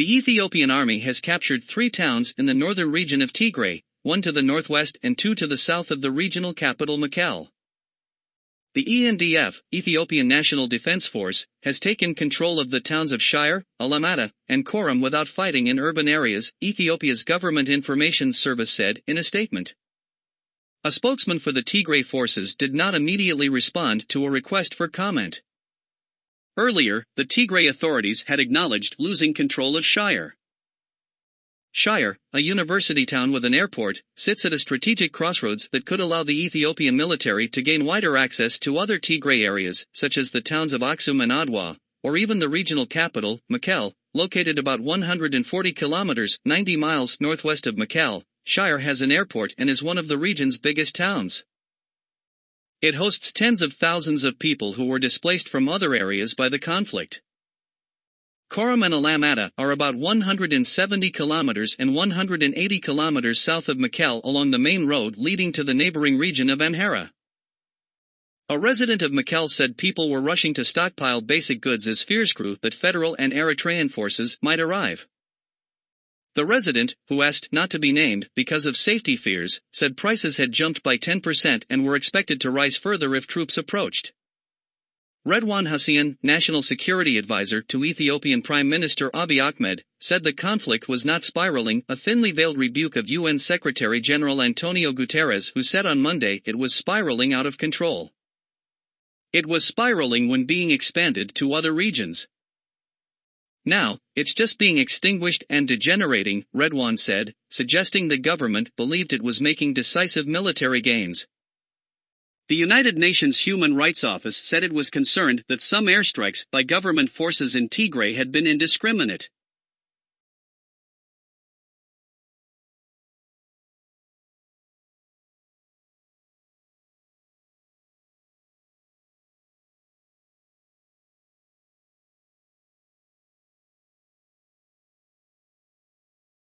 The Ethiopian army has captured three towns in the northern region of Tigray, one to the northwest and two to the south of the regional capital Mekelle. The ENDF, Ethiopian National Defense Force, has taken control of the towns of Shire, Alamata, and Korem without fighting in urban areas, Ethiopia's Government Information Service said in a statement. A spokesman for the Tigray forces did not immediately respond to a request for comment. Earlier, the Tigray authorities had acknowledged losing control of Shire. Shire, a university town with an airport, sits at a strategic crossroads that could allow the Ethiopian military to gain wider access to other Tigray areas, such as the towns of Aksum and Adwa, or even the regional capital, Mekelle, located about 140 kilometers 90 miles northwest of Mekelle. Shire has an airport and is one of the region's biggest towns. It hosts tens of thousands of people who were displaced from other areas by the conflict. Korem and Alamata are about 170 kilometers and 180 kilometers south of Mekelle along the main road leading to the neighboring region of Amhara. A resident of Mekelle said people were rushing to stockpile basic goods as fears grew that federal and Eritrean forces might arrive. The resident, who asked not to be named because of safety fears, said prices had jumped by 10% and were expected to rise further if troops approached. Redwan Hussein, National Security Advisor to Ethiopian Prime Minister Abiy Ahmed, said the conflict was not spiraling, a thinly veiled rebuke of UN Secretary General Antonio Guterres who said on Monday it was spiraling out of control. It was spiraling when being expanded to other regions. Now, it's just being extinguished and degenerating, Redwan said, suggesting the government believed it was making decisive military gains. The United Nations Human Rights Office said it was concerned that some airstrikes by government forces in Tigray had been indiscriminate.